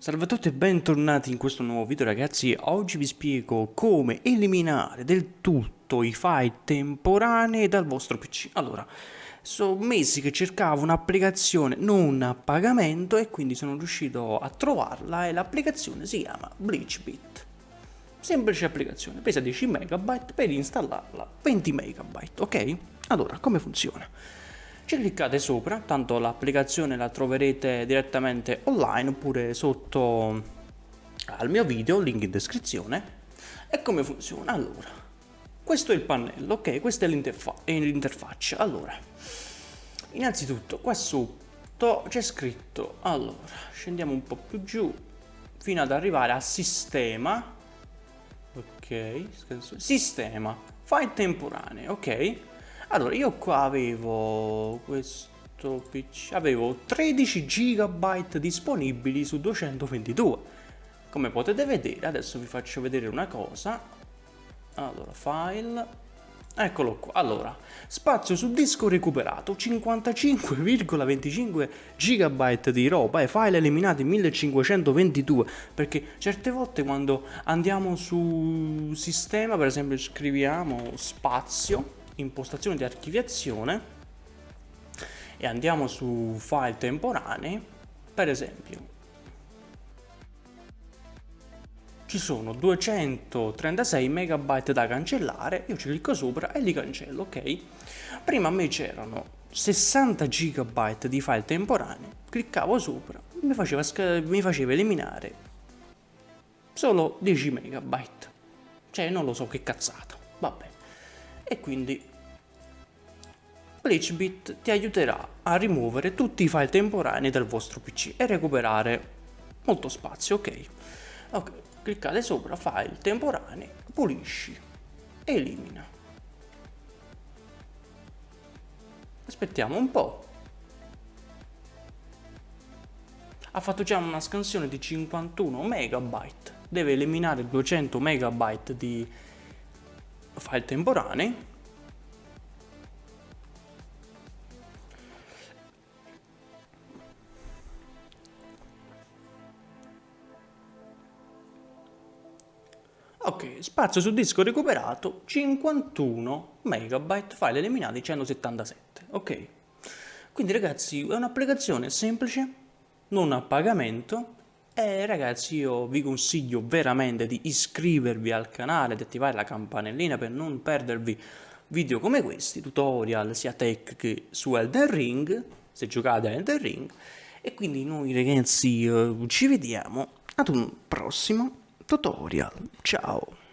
Salve a tutti e bentornati in questo nuovo video ragazzi, oggi vi spiego come eliminare del tutto i file temporanei dal vostro PC. Allora, sono mesi che cercavo un'applicazione non a pagamento e quindi sono riuscito a trovarla e l'applicazione si chiama BleachBit. Semplice applicazione, pesa 10 MB, per installarla 20 MB, ok? Allora, come funziona? Ci cliccate sopra, tanto l'applicazione la troverete direttamente online oppure sotto al mio video, link in descrizione. E come funziona? Allora, questo è il pannello, ok? Questa è l'interfaccia. Allora, innanzitutto qua sotto c'è scritto, allora, scendiamo un po' più giù fino ad arrivare a sistema, ok, sistema, file temporanee, ok? Allora, io qua avevo questo PC, avevo 13 GB disponibili su 222. Come potete vedere, adesso vi faccio vedere una cosa. Allora, file, eccolo qua. Allora, spazio su disco recuperato, 55,25 GB di roba e file eliminati 1522, perché certe volte quando andiamo su sistema, per esempio scriviamo spazio, impostazione di archiviazione e andiamo su file temporanei, per esempio ci sono 236 MB da cancellare, io ci clicco sopra e li cancello, ok? Prima a me c'erano 60 GB di file temporanei, cliccavo sopra, mi faceva, mi faceva eliminare solo 10 MB, cioè non lo so che cazzata, vabbè. E quindi BleachBit ti aiuterà a rimuovere tutti i file temporanei dal vostro PC e recuperare molto spazio, ok? Ok, cliccate sopra file temporanei, pulisci, elimina. Aspettiamo un po'. Ha fatto già una scansione di 51 MB, deve eliminare 200 MB di file temporanei Ok, spazio su disco recuperato 51 MB, file eliminati 177. Ok, quindi ragazzi è un'applicazione semplice, non a pagamento e ragazzi io vi consiglio veramente di iscrivervi al canale, di attivare la campanellina per non perdervi video come questi, tutorial sia tech che su Elden Ring, se giocate a Elden Ring. E quindi noi ragazzi uh, ci vediamo ad un prossimo tutorial. Ciao!